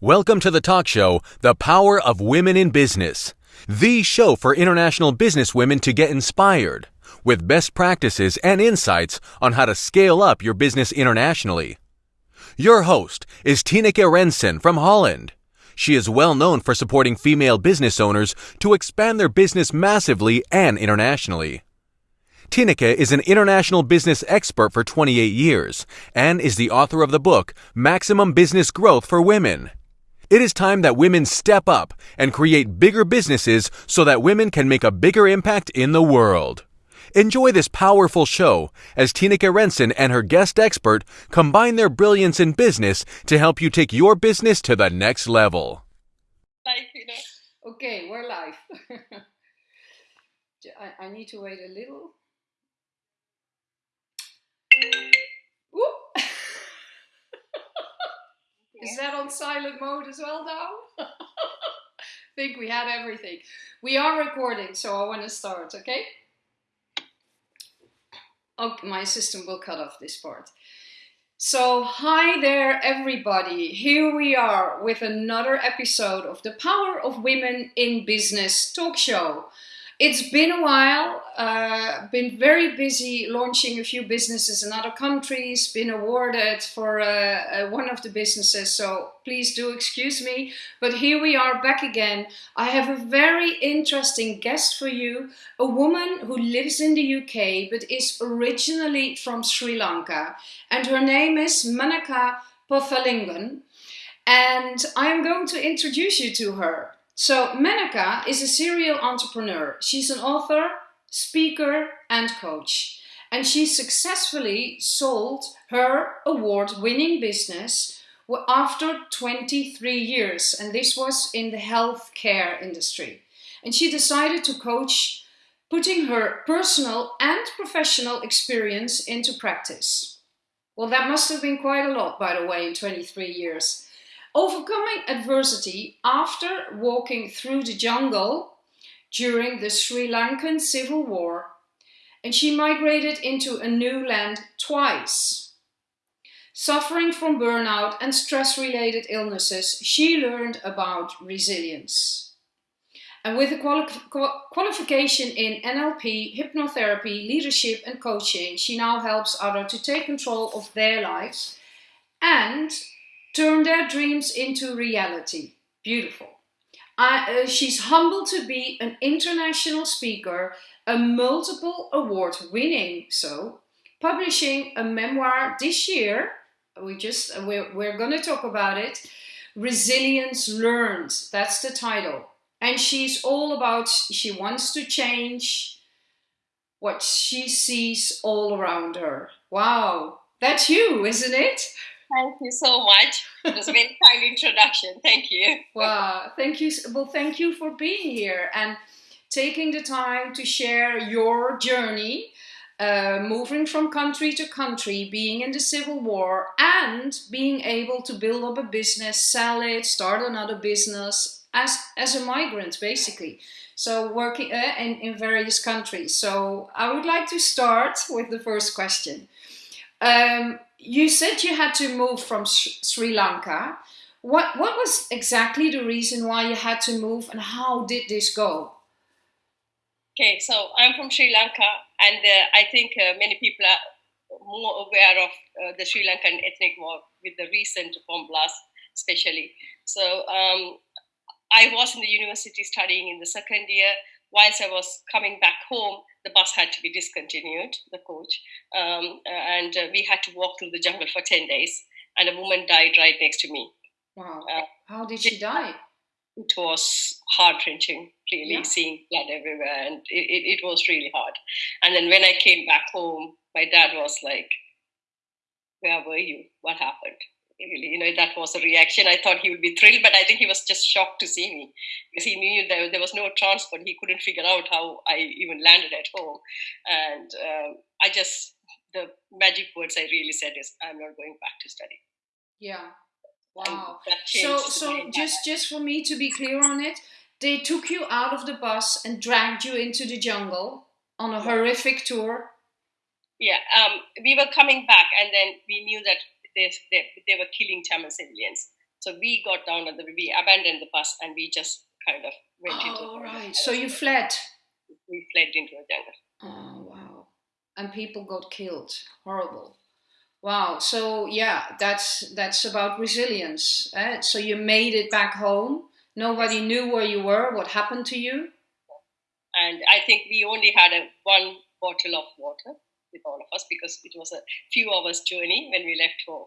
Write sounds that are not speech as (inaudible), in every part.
Welcome to the talk show, The Power of Women in Business, the show for international business women to get inspired with best practices and insights on how to scale up your business internationally. Your host is Tineke Rensen from Holland. She is well known for supporting female business owners to expand their business massively and internationally. Tineke is an international business expert for 28 years and is the author of the book Maximum Business Growth for Women. It is time that women step up and create bigger businesses so that women can make a bigger impact in the world. Enjoy this powerful show as Tineke Rensen and her guest expert combine their brilliance in business to help you take your business to the next level. Live, you know. Okay, we're live. (laughs) I, I need to wait a little. Is that on silent mode as well now? I (laughs) think we had everything. We are recording, so I want to start, okay? Oh, my system will cut off this part. So, hi there, everybody. Here we are with another episode of the Power of Women in Business talk show. It's been a while, uh, been very busy launching a few businesses in other countries, been awarded for uh, uh, one of the businesses, so please do excuse me. But here we are back again. I have a very interesting guest for you, a woman who lives in the UK but is originally from Sri Lanka, and her name is Menaka Pothalingam. And I am going to introduce you to her. So Menaka is a serial entrepreneur. She's an author, speaker and coach. And she successfully sold her award-winning business after 23 years. And this was in the healthcare industry. And she decided to coach putting her personal and professional experience into practice. Well, that must have been quite a lot, by the way, in 23 years. Overcoming adversity after walking through the jungle during the Sri Lankan civil war, and she migrated into a new land twice. Suffering from burnout and stress-related illnesses, she learned about resilience. And with a quali qualification in NLP, hypnotherapy, leadership and coaching, she now helps others to take control of their lives and turn their dreams into reality. Beautiful. Uh, she's humbled to be an international speaker, a multiple award winning so, publishing a memoir this year. We just, we're, we're going to talk about it. Resilience Learned, that's the title. And she's all about, she wants to change what she sees all around her. Wow, that's you, isn't it? Thank you so much. It was a very (laughs) kind introduction. Thank you. Wow, thank you. Well, thank you for being here and taking the time to share your journey, uh, moving from country to country, being in the civil war, and being able to build up a business, sell it, start another business as as a migrant, basically. So working uh, in in various countries. So I would like to start with the first question. Um, you said you had to move from Sri Lanka. What what was exactly the reason why you had to move, and how did this go? Okay, so I'm from Sri Lanka, and uh, I think uh, many people are more aware of uh, the Sri Lankan ethnic war with the recent bomb blast, especially. So um, I was in the university studying in the second year. Whilst I was coming back home, the bus had to be discontinued, the coach, um, and uh, we had to walk through the jungle for 10 days, and a woman died right next to me. Wow. Uh, How did she die? It was heart wrenching, really, yeah. seeing blood everywhere, and it, it, it was really hard. And then when I came back home, my dad was like, Where were you? What happened? Really you know that was a reaction. I thought he would be thrilled but i think he was just shocked to see me because he knew there, there was no transport. He couldn't figure out how i even landed at home. And um, i just the magic words i really said is i'm not going back to study. Yeah. Wow. so so just just for me to be clear on it they took you out of the bus and dragged you into the jungle on a horrific tour? Yeah um, we were coming back and then we knew that they, they, they were killing Tamil civilians. So we got down at the we abandoned the bus and we just kind of went oh, into the right. So you fled. We fled into the jungle. Oh wow! And people got killed. Horrible. Wow. So yeah, that's that's about resilience. Eh? So you made it back home. Nobody knew where you were. What happened to you? And I think we only had a one bottle of water with all of us because it was a few hours journey when we left home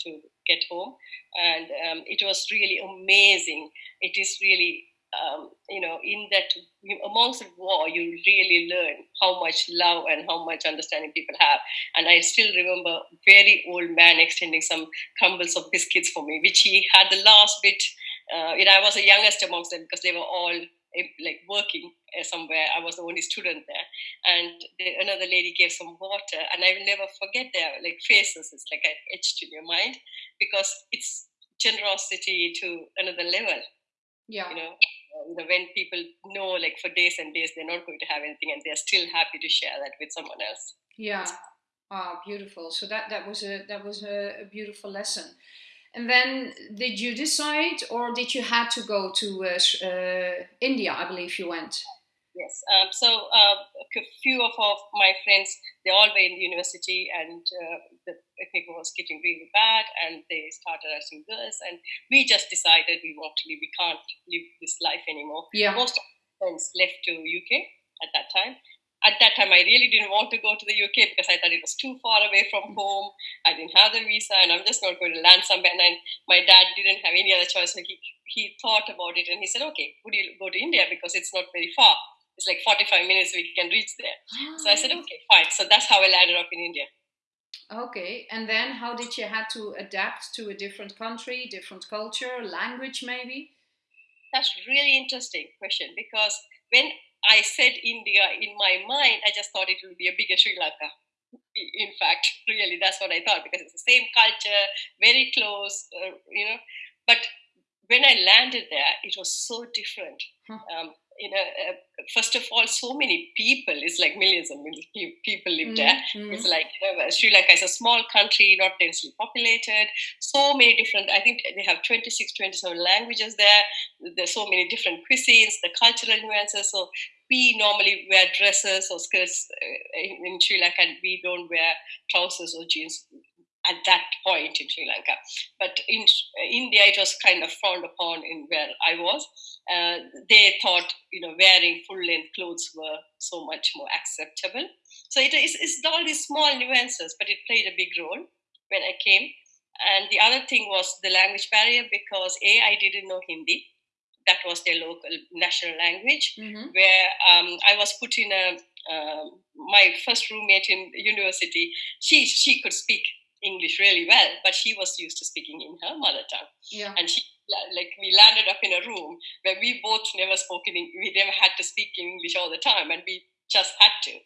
to get home. And um, it was really amazing. It is really um, you know in that amongst the war you really learn how much love and how much understanding people have. And i still remember very old man extending some crumbles of biscuits for me which he had the last bit uh, you know i was the youngest amongst them because they were all like working. uh, somewhere. I was the only student there, and the, another lady gave some water, and I will never forget their like faces. It's like etched in your mind because it's generosity to another level. Yeah, you know, you know when people know like for days and days they're not going to have anything, and they're still happy to share that with someone else. Yeah. Ah, beautiful. So that that was a that was a, a beautiful lesson. And then did you decide, or did you had to go to uh, uh, India? I believe you went. Yes. Um, so uh, a few of, of my friends, they all were in university, and uh, the picnic was getting really bad, and they started asking girls, and we just decided we want to leave. We can't live this life anymore. Yeah. Most of my friends left to UK at that time, at that time, I really didn't want to go to the UK because I thought it was too far away from home. I didn't have the visa, and I'm just not going to land somewhere. And my dad didn't have any other choice, so he he thought about it and he said, "Okay, would you go to India because it's not very far? It's like 45 minutes we can reach there." So I said, ah. "Okay, fine." So that's how I landed up in India. Okay, and then how did you have to adapt to a different country, different culture, language, maybe? That's really interesting question because when I said India in my mind, I just thought it would be a bigger Sri Lanka. In fact, (laughs) really, that's what I thought because it's the same culture, very close, uh, you know. But when I landed there, it was so different. Huh. Um, you know, uh, first of all, so many people. It's like millions and millions of people live mm-hmm. there. Mm. It's like you know, Sri Lanka is a small country, not densely populated. So many different. I think they have 26, 27 languages there. There's so many different cuisines, the cultural nuances. So we normally wear dresses or skirts uh, in, in Sri Lanka, and we don't wear trousers or jeans at that point in Sri Lanka. But in India, it was kind of frowned upon in where I was. Uh, they thought, you know, wearing full length clothes were so much more acceptable. So it is it's all these small nuances, but it played a big role when I came. And the other thing was the language barrier because A, I didn't know Hindi. That was their local national language, mm-hmm. where um, I was put in a um, my first roommate in university. She she could speak English really well, but she was used to speaking in her mother tongue. Yeah. And she like we landed up in a room where we both never spoke in we never had to speak in English all the time, and we just had to.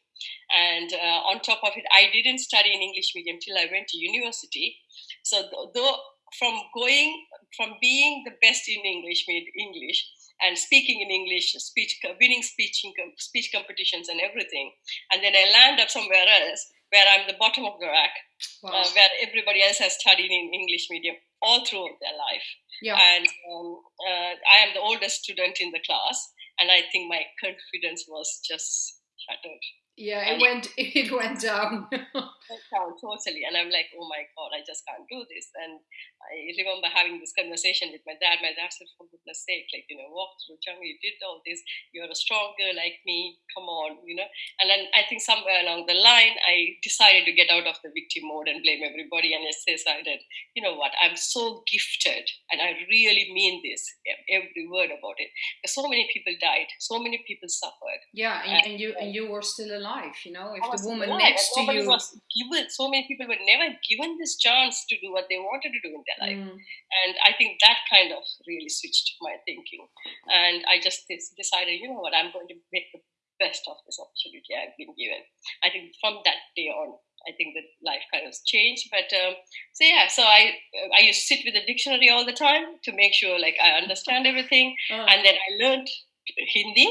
And uh, on top of it, I didn't study in English medium till I went to university. So though from going from being the best in English made English and speaking in English, speech winning speech speech competitions and everything, and then I land up somewhere else where I'm the bottom of the rack, wow. uh, where everybody else has studied in English medium all throughout their life. Yeah. And um, uh, I am the oldest student in the class, and I think my confidence was just shattered. Yeah, it and went (laughs) it went down. (laughs) went down totally, and I'm like, oh my god, I just can't do this. And I remember having this conversation with my dad. My dad said, for goodness sake, like you know, walk through jungle, you did all this. You're a strong girl like me. Come on, you know. And then I think somewhere along the line, I decided to get out of the victim mode and blame everybody, and I decided, you know what, I'm so gifted, and I really mean this, every word about it. So many people died, so many people suffered. Yeah, and, and, and you and you were still alive life you know if the woman next to you was given so many people were never given this chance to do what they wanted to do in their life mm. and i think that kind of really switched my thinking and i just decided you know what i'm going to make the best of this opportunity i've been given i think from that day on I think that life kind of changed. But um, so yeah, so I I used to sit with the dictionary all the time to make sure like I understand everything, (laughs) oh. and then I learned Hindi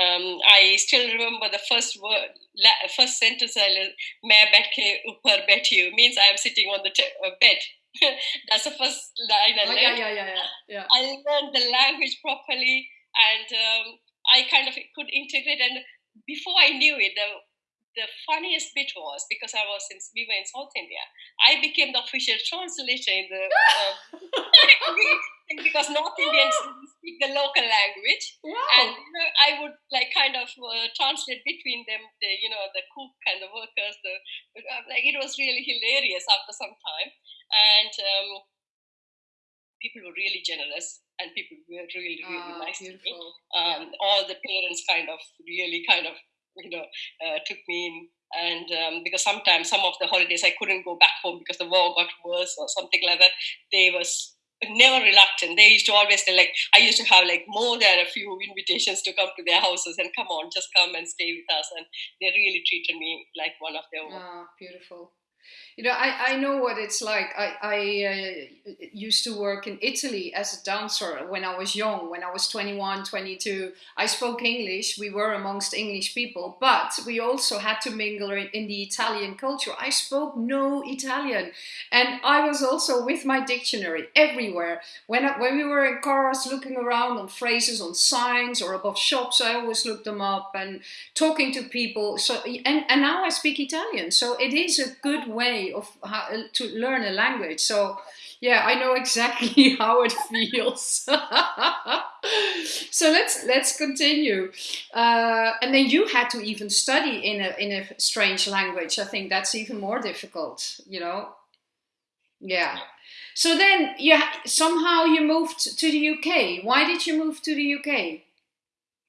um, I still remember the first word, first sentence I learned, "मैं बैठ के ऊपर बैठी हूँ" means I am sitting on the t- uh, bed. (laughs) That's the first line I oh, learned. Yeah, yeah, yeah, yeah, yeah. I learned the language properly, and um, I kind of could integrate. And before I knew it, the the funniest bit was because I was in we were in South India, I became the official translator in the um, (laughs) (laughs) because North Indians speak the local language, wow. and you know, I would like kind of uh, translate between them, the you know the cook and the workers. The like it was really hilarious after some time, and um, people were really generous and people were really really Ah, nice to me. beautiful. Um, All the parents kind of really kind of you know uh, took me in and um, because sometimes some of the holidays i couldn't go back home because the war got worse or something like that they was never reluctant they used to always say like i used to have like more than a few invitations to come to their houses and come on just come and stay with us and they really treated me like one of their own Ah, beautiful. You know, I, I know what it's like. I, I uh, used to work in Italy as a dancer when I was young, when I was 21, 22. I spoke English. We were amongst English people, but we also had to mingle in, in the Italian culture. I spoke no Italian. And I was also with my dictionary everywhere. When, I, when we were in cars looking around on phrases, on signs, or above shops, I always looked them up and talking to people. So and, and now I speak Italian. So it is a good way of how to learn a language. So yeah, I know exactly (laughs) how it feels. (laughs) so let's let's continue. Uh, and then you had to even study in a in a strange language. I think that's even more difficult. You know. Yeah. So then, yeah, somehow you moved to the UK. Why did you move to the UK?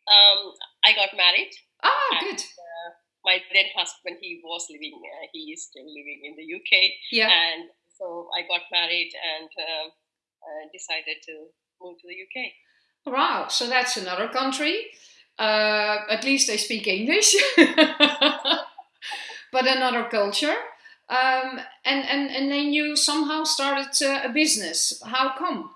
um, i got married Ah, good. Uh, my then husband he was living uh, he is still living in the uk Yeah. and so I got married and um, uh, decided to move to the UK. Wow. So that's another country. Uh, at least they speak English, (laughs) but another culture. Um, and, and, and then you somehow started uh, a business. How come?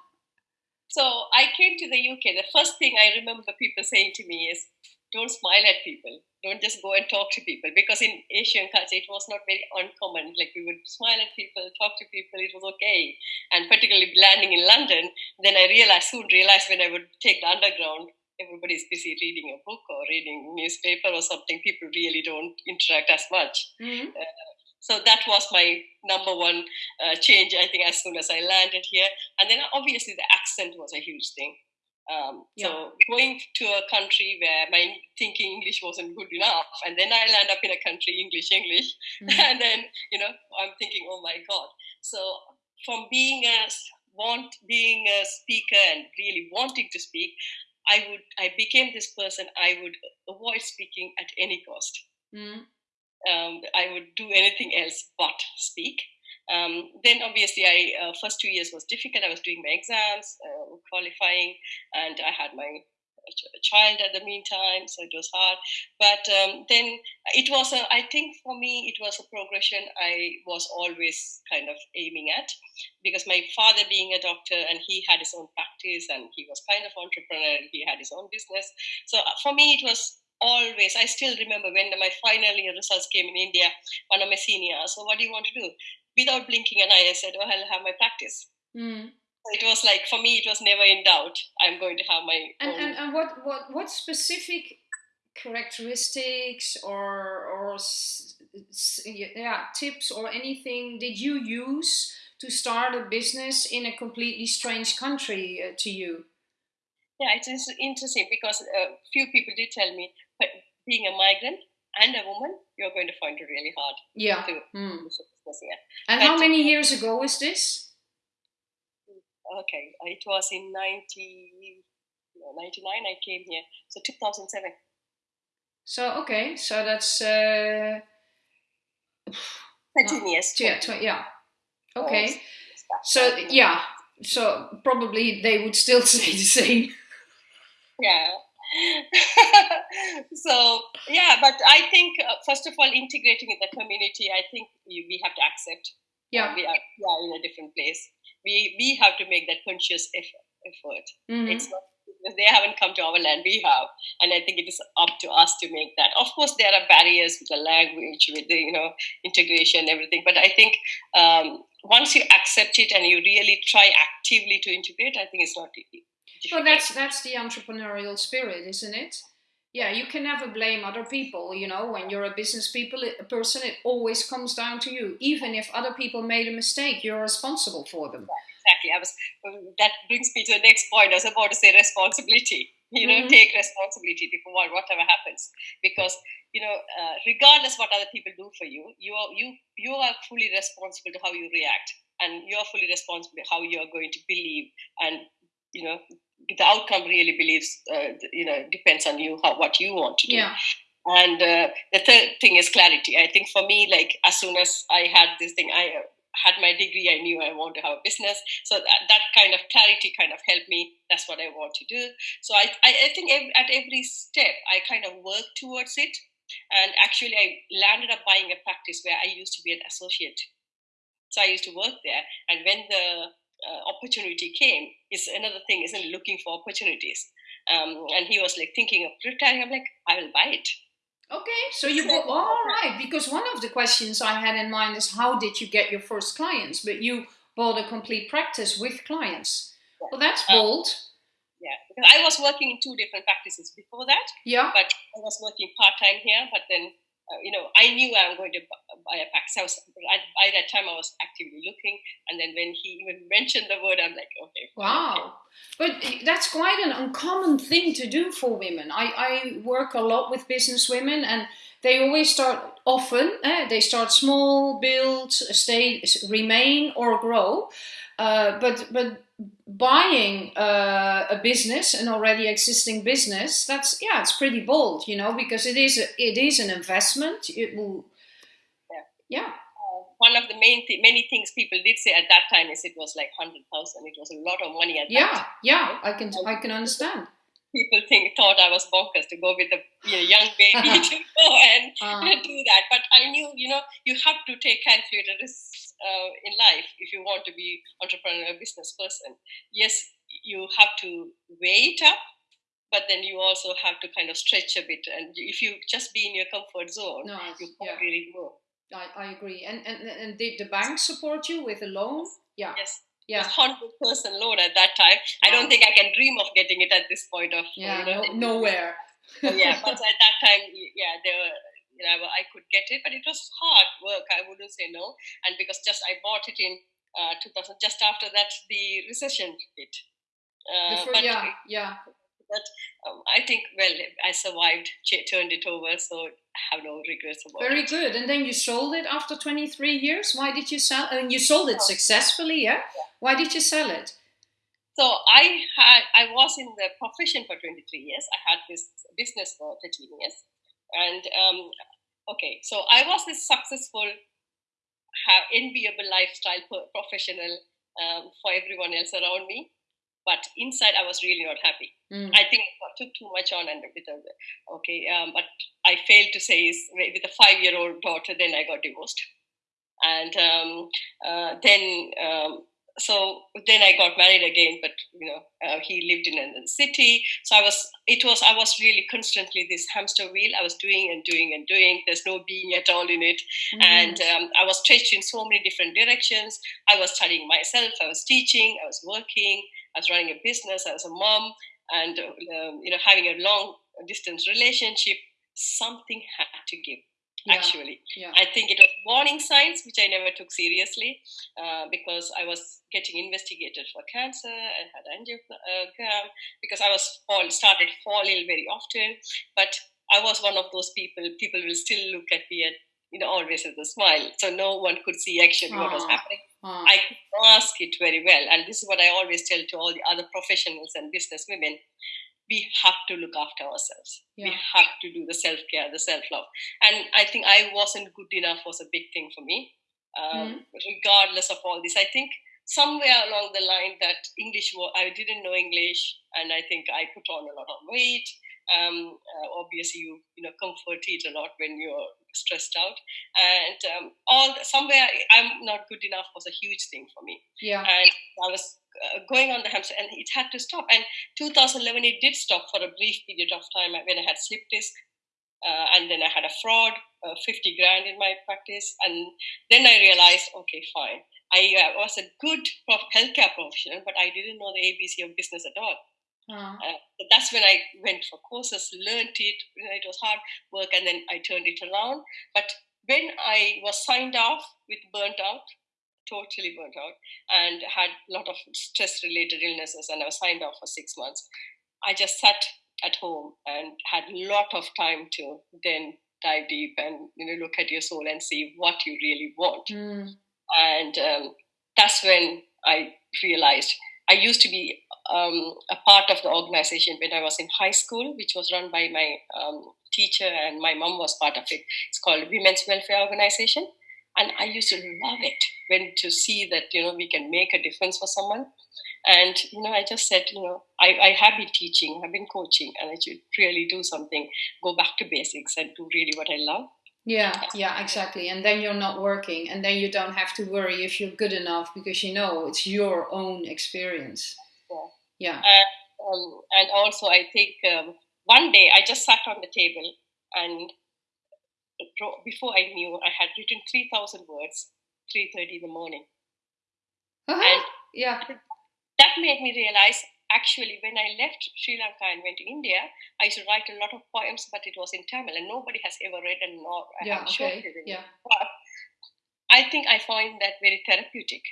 So I came to the UK. The first thing I remember people saying to me is, "Don't smile at people. Don't just go and talk to people." Because in Asian culture, it was not very uncommon. Like we would smile at people, talk to people. It was okay. And particularly landing in London, then I realized soon realized when I would take the underground, everybody's busy reading a book or reading newspaper or something. People really don't interact as much. Mhm. So that was my number one uh, change, I think, as soon as I landed here. And then obviously the accent was a huge thing. Um, So going to a country where my thinking English wasn't good enough, and then I land up in a country English English, Mhm. (laughs) and then you know I'm thinking, oh my god. So from being a want being a speaker and really wanting to speak, I would I became this person. I would avoid speaking at any cost Mhm. um, I would do anything else but speak. Um, then obviously, I uh, first two years was difficult. I was doing my exams, uh, qualifying, and I had my child at the meantime, so it was hard. But um, then it was a, I think for me, it was a progression I was always kind of aiming at because my father being a doctor and he had his own practice and he was kind of entrepreneur and he had his own business. So uh, for me, it was always i still remember when my final results came in india one of my seniors so what do you want to do without blinking an eye i said oh i'll have my practice so it was like for me it was never in doubt i'm going to have my And, own and, and what, what, what specific characteristics or, or yeah, tips or anything did you use to start a business in a completely strange country uh, to you? yeah it is interesting because a uh, few people did tell me but being a migrant and a woman you're going to find it really hard Yeah. to here And how many years ago is this? okay it was in 90 no, 99 i came here. So 2007 So okay, so that's uh, (sighs) 13 years. yeah, tw- yeah. Okay, so yeah, so probably they would still (laughs) say the same. yeah (laughs) so yeah but i think uh, first of all integrating in the community i think we, we have to accept Yeah. we are, we are in a different place we we have to make that conscious effort, effort. Mhm. it's not they haven't come to our land, we have, and I think it is up to us to make that. Of course, there are barriers with the language, with the you know integration, everything. But I think um, once you accept it and you really try actively to integrate, I think it's not easy. Well, that's that's the entrepreneurial spirit, isn't it? Yeah, you can never blame other people. You know, when you're a business people a person, it always comes down to you. Even if other people made a mistake, you're responsible for them. Exactly. I was. That brings me to the next point. I was about to say responsibility. (laughs) You know, mm-hmm. take responsibility for what, whatever happens, because you know, uh, regardless what other people do for you, you are you you are fully responsible to how you react, and you are fully responsible how you are going to believe and you know the outcome really believes uh, you know depends on you how what you want to do. Yeah. and uh, the third thing is clarity. I think for me like as soon as i had this thing i uh, had my degree i knew i want to have a business. So that, that kind of clarity kind of helped me. That's what i want to do. So i, I, I think every, at every step i kind of work towards it. And actually i landed up buying a practice where i used to be an associate. So i used to work there. And when the uh, opportunity came is another thing isn't looking for opportunities. Um, and he was like thinking of retiring. I'm like i will buy it. Okay so you go all right because one of the questions i had in mind is how did you get your first clients? But you bought a complete practice with clients. Yeah. well that's um, bold. um, yeah because i was working in two different practices before that. Yeah. But i was working part-time here but then you know, I knew I'm going to buy a pack. So I was, by that time, I was actively looking. And then when he even (laughs) mentioned the word, I'm like, okay. Wow. Okay. But that's quite an uncommon thing to do for women. I, I work a lot with business women and they always start often, eh, they start small, build, stay, remain, or grow. Uh, but but buying uh, a business, an already existing business, that's yeah, it's pretty bold, you know, because it is a, it is an investment. It will, yeah. yeah. Uh, one of the main th- many things people did say at that time is it was like hundred thousand. It was a lot of money at yeah, that. Yeah, yeah, I can I can understand people think thought I was bonkers to go with a you know, young baby (laughs) to go and uh. (laughs) do that. But I knew, you know, you have to take calculated risks uh, in life if you want to be entrepreneur business person. Yes, you have to weigh it up, but then you also have to kind of stretch a bit. And if you just be in your comfort zone, no, you can't yeah. really grow. I, I agree. And, and and did the bank support you with a loan? Yeah. Yes yeah. hundred person loan at that time. Wow. I don't think I can dream of getting it at this point of yeah, you know, no, nowhere. yeah, but at that time, yeah, there were you know I could get it, but it was hard work. I wouldn't say no, and because just I bought it in uh, 2000, just after that the recession hit. Uh, but, yeah, yeah. But um, I think, well, I survived, turned it over, so I have no regrets about Very it. Very good. And then you sold it after 23 years. Why did you sell? And you sold it successfully, yeah? yeah? Why did you sell it? So I had, I was in the profession for 23 years. I had this business for 13 years, and um, okay, so I was this successful, have enviable lifestyle professional um, for everyone else around me but inside I was really not happy. Mm. I think I took too much on and with a, okay, um, but I failed to say is with a five year old daughter, then I got divorced. And um, uh, then, um, so then I got married again, but you know, uh, he lived in a city. So I was, it was, I was really constantly this hamster wheel. I was doing and doing and doing. There's no being at all in it. Mm. And um, I was stretched in so many different directions. I was studying myself. I was teaching. I was working. I was running a business, I was a mom, and um, you know, having a long distance relationship, something had to give. Yeah. Actually, yeah. I think it warning signs which I never took seriously uh, because I was getting investigated for cancer. I had angiogram because I was fall started fall ill very often. But I was one of those people. People will still look at me and you know always with a smile, so no one could see actually what was happening. Hmm. I could mask it very well. And this is what I always tell to all the other professionals and business women. We have to look after ourselves. Yeah. We have to do the self care, the self love. And I think I wasn't good enough was a big thing for me. Um, mm. Regardless of all this, I think somewhere along the line that English, I didn't know English, and I think I put on a lot of weight. Um, uh, obviously, you you know comfort eat a lot when you're stressed out, and um, all somewhere I'm not good enough was a huge thing for me. Yeah, and I was uh, going on the hamster, and it had to stop. And 2011, it did stop for a brief period of time when I had slip disc, uh, and then I had a fraud, uh, 50 grand in my practice, and then I realized, okay, fine. I uh, was a good prof- healthcare professional, but I didn't know the ABC of business at all. Uh, that's when I went for courses, learned it. You know, it was hard work, and then I turned it around. But when I was signed off with burnt out, totally burnt out, and had a lot of stress-related illnesses, and I was signed off for six months. I just sat at home and had a lot of time to then dive deep and you know look at your soul and see what you really want. Mm. And um, that's when I realized I used to be um, a part of the organization when I was in high school, which was run by my um, teacher and my mom was part of it. It's called Women's Welfare Organization, and I used to love it when to see that you know we can make a difference for someone. And you know, I just said, you know, I, I have been teaching, I've been coaching, and I should really do something, go back to basics, and do really what I love. Yeah, yeah, exactly. And then you're not working, and then you don't have to worry if you're good enough because you know it's your own experience. Yeah. And, um, and also, I think um, one day I just sat on the table and before I knew, I had written 3,000 words, 3.30 in the morning. Uh-huh. And yeah. That made me realize actually when I left Sri Lanka and went to India, I used to write a lot of poems, but it was in Tamil, and nobody has ever read and nor yeah, okay. Yeah. But I think I find that very therapeutic.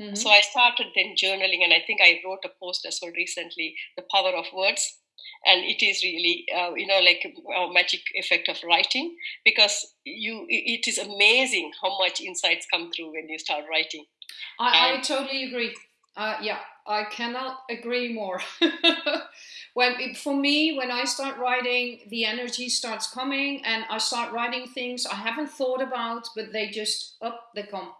Mm-hmm. So I started then journaling, and I think I wrote a post as well recently, "The Power of Words," and it is really, uh, you know, like a magic effect of writing because you. It is amazing how much insights come through when you start writing. I, I totally agree. Uh, yeah, I cannot agree more. (laughs) when for me, when I start writing, the energy starts coming, and I start writing things I haven't thought about, but they just up they come.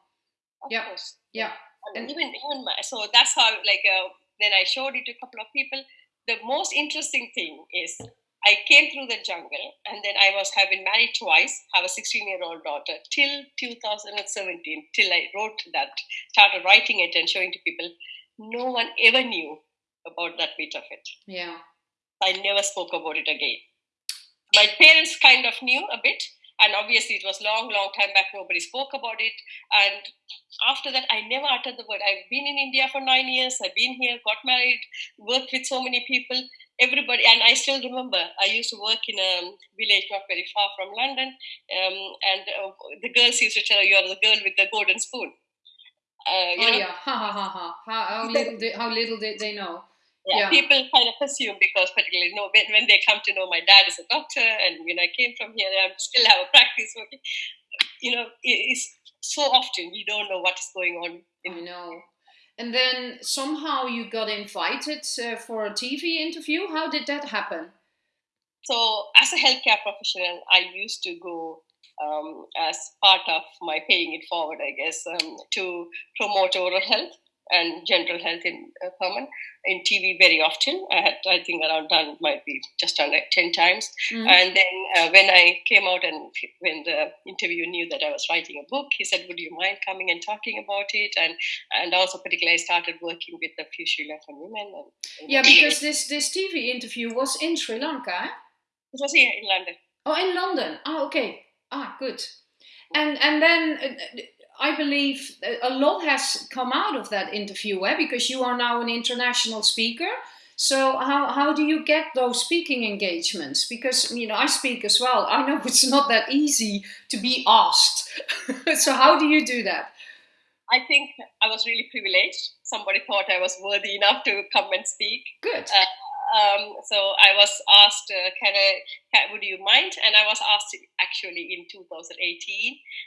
Of yeah, course. yeah and even even my, so that's how like uh, then I showed it to a couple of people. The most interesting thing is I came through the jungle and then I was having married twice, have a 16 year old daughter till 2017, till I wrote that, started writing it and showing to people. No one ever knew about that bit of it. Yeah. I never spoke about it again. My parents kind of knew a bit, and obviously it was long long time back nobody spoke about it. And after that i never uttered the word. I've been in india for nine years. I've been here got married worked with so many people. Everybody and i still remember i used to work in a village not very far from london. Um, and uh, the girls used to tell you are the girl with the golden spoon. Uh, oh know? yeah. Ha ha ha ha. How, how (laughs) little did, how little did they know yeah, yeah, people kind of assume because particularly know when, when they come to know my dad is a doctor and when I came from here I still have a practice working. You know it's so often you don't know what is going on in know. And then somehow you got invited uh, for a TV interview. How did that happen? So as a healthcare professional I used to go um, as part of my paying it forward I guess um, to promote oral health and general health in uh, Herman in TV very often. I had, I think, around done might be just under ten times. Mm-hmm. And then uh, when I came out and when the interviewer knew that I was writing a book, he said, "Would you mind coming and talking about it?" And and also particularly, I started working with a few Sri Lankan women. And, and yeah, because this this TV interview was in Sri Lanka. Eh? It was here in London. Oh, in London. Oh, okay. Ah, good. And and then uh, I believe a lot has come out of that interview, eh? because you are now an international speaker. So how, how do you get those speaking engagements? Because you know I speak as well. I know it's not that easy to be asked. (laughs) so how do you do that? I think I was really privileged. Somebody thought I was worthy enough to come and speak. Good. Uh, um, so I was asked, uh, can I, can, would you mind? And I was asked actually in 2018,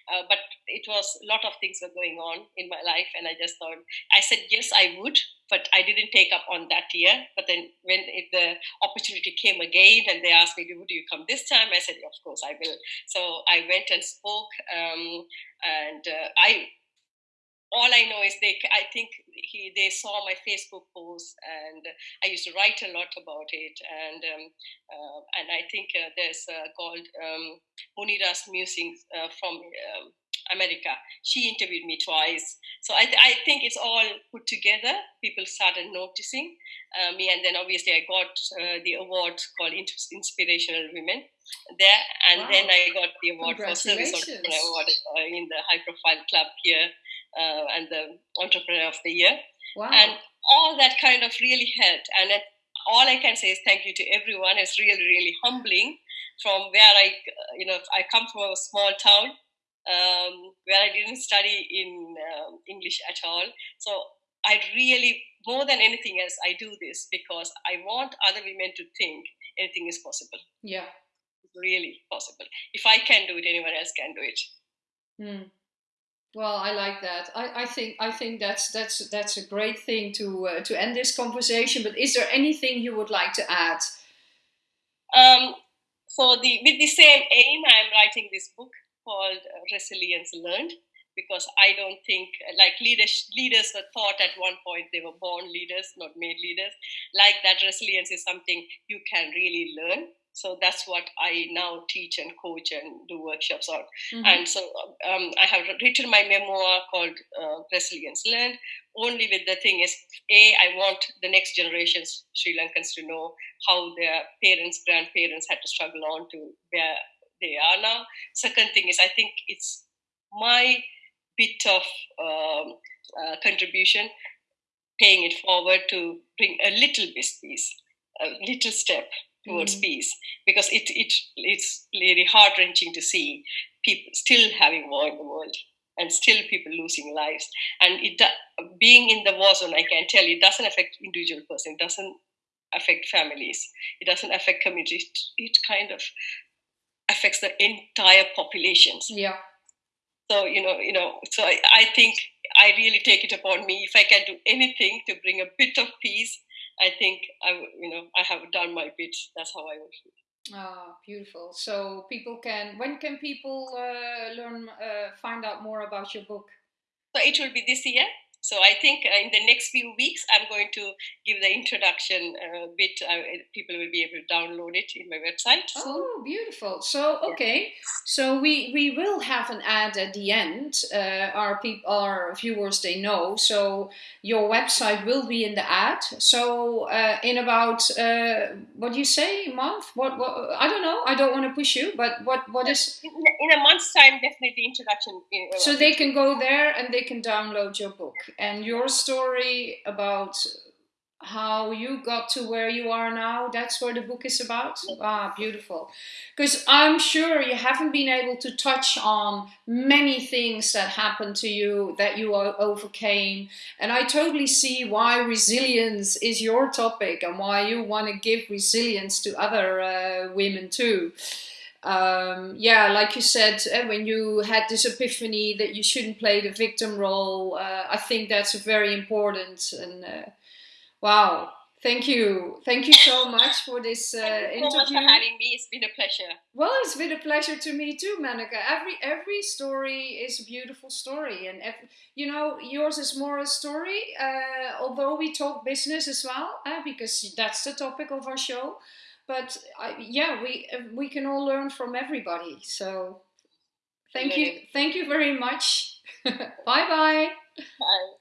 uh, but it was a lot of things were going on in my life, and I just thought I said yes, I would, but I didn't take up on that year. But then when it, the opportunity came again, and they asked me, would you come this time? I said, of course I will. So I went and spoke, um, and uh, I all I know is they, I think he, they saw my Facebook post, and I used to write a lot about it. And um, uh, and I think uh, there's uh, called um, Munira's Musings uh, from um, America. She interviewed me twice. So I, th- I think it's all put together. People started noticing uh, me, and then obviously I got uh, the award called Inspirational Women there, and wow. then I got the award for Service Award uh, in the High Profile Club here, uh, and the Entrepreneur of the Year. Wow. And all that kind of really helped. And it, all I can say is thank you to everyone. It's really, really humbling from where I, you know, I come from a small town um, where I didn't study in um, English at all. So I really, more than anything else, I do this because I want other women to think anything is possible. Yeah. It's really possible. If I can do it, anyone else can do it. Hmm. Well, I like that. I, I think I think that's that's that's a great thing to uh, to end this conversation. But is there anything you would like to add? Um, so the with the same aim, I'm writing this book called uh, Resilience Learned because I don't think like leaders leaders were thought at one point they were born leaders, not made leaders. Like that, resilience is something you can really learn. So that's what I now teach and coach and do workshops on. Mm-hmm. And so um, I have written my memoir called uh, Resilience Learned. Only with the thing is, A, I want the next generations, Sri Lankans, to know how their parents, grandparents had to struggle on to where they are now. Second thing is, I think it's my bit of um, uh, contribution, paying it forward to bring a little piece, a little step towards mm. peace because it, it it's really heart wrenching to see people still having war in the world and still people losing lives and it being in the war zone i can tell you it doesn't affect individual person it doesn't affect families it doesn't affect communities it, it kind of affects the entire populations yeah so you know you know so I, I think i really take it upon me if i can do anything to bring a bit of peace I think I, you know, I have done my bit. That's how I would feel. Ah, beautiful. So people can. When can people uh, learn, uh, find out more about your book? So it will be this year. So I think uh, in the next few weeks, I'm going to give the introduction uh, bit. Uh, people will be able to download it in my website. Oh, beautiful! So okay, so we we will have an ad at the end. Uh, our people, our viewers, they know. So your website will be in the ad. So uh, in about uh, what do you say, month? What, what I don't know. I don't want to push you, but what what is in, in a month's time? Definitely introduction. so they can go there and they can download your book and your story about how you got to where you are now that's what the book is about? Ah beautiful. Because i'm sure you haven't been able to touch on many things that happened to you that you overcame and i totally see why resilience is your topic and why you want to give resilience to other uh, women too um, yeah, like you said, uh, when you had this epiphany that you shouldn't play the victim role, uh, I think that's very important. And uh, wow, thank you, thank you so much for this uh, interview. so much for having me. It's been a pleasure. Well, it's been a pleasure to me too, Menaka. Every every story is a beautiful story, and every, you know yours is more a story. Uh, although we talk business as well, because that's the topic of our show but I, yeah, we uh, we can all learn from everybody. So thank you, thank you very much. (laughs) bye bye. Bye.